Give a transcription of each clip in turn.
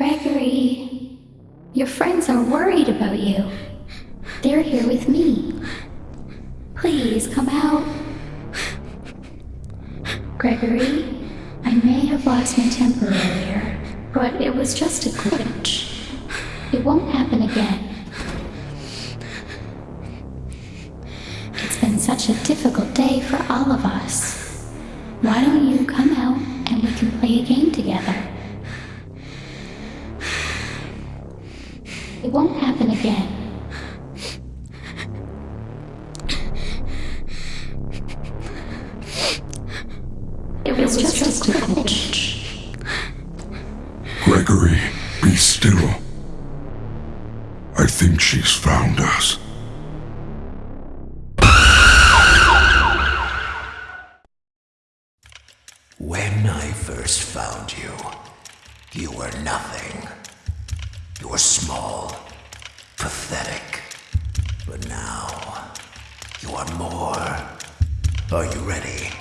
Gregory, your friends are worried about you. They're here with me. Please come out. Gregory, I may have lost my temper earlier, but it was just a glitch. It won't happen again. It's been such a difficult day for all of us. Why don't you come out It won't happen again. It was just a glitch. Gregory, be still. I think she's found us. When I first found you, you were nothing. Were small, pathetic. But now, you are more. Are you ready?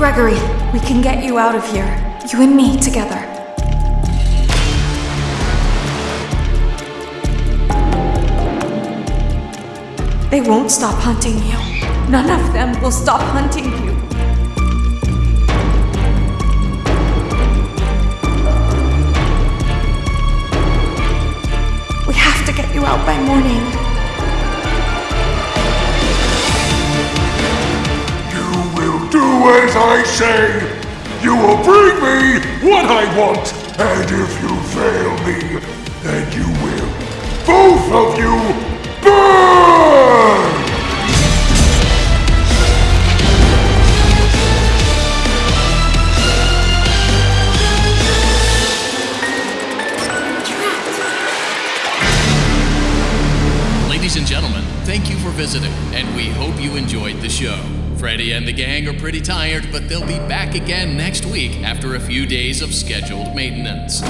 Gregory, we can get you out of here. You and me together. They won't stop hunting you. None of them will stop hunting you. We have to get you out by morning. As I say. You will bring me what I want. And if you fail me, then you will. Both of you burn! Ladies and gentlemen, thank you for visiting, and we hope you enjoyed the show. Freddy and the gang are pretty tired, but they'll be back again next week after a few days of scheduled maintenance.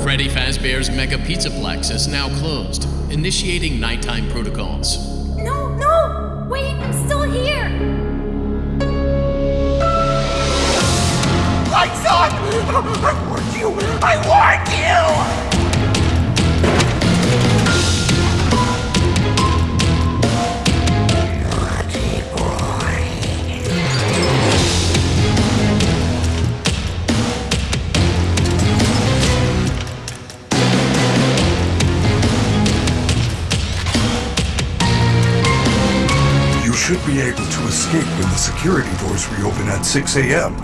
Freddy Fazbear's Mega Pizzaplex is now closed, initiating nighttime protocols. No, no! Wait, I'm still here! Lights on! I warned you! I warned you! Should be able to escape when the security doors reopen at 6 a.m.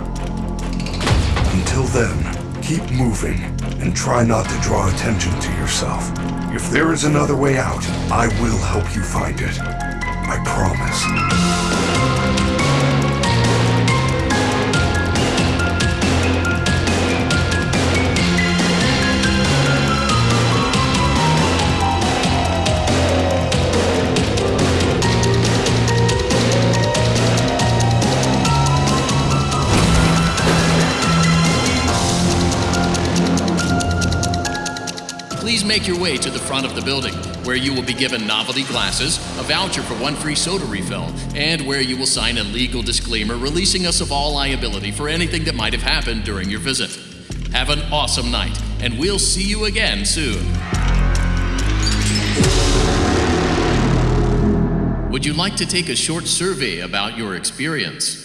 Until then, keep moving and try not to draw attention to yourself. If there is another way out, I will help you find it. I promise. Please make your way to the front of the building, where you will be given novelty glasses, a voucher for one free soda refill, and where you will sign a legal disclaimer releasing us of all liability for anything that might have happened during your visit. Have an awesome night, and we'll see you again soon. Would you like to take a short survey about your experience?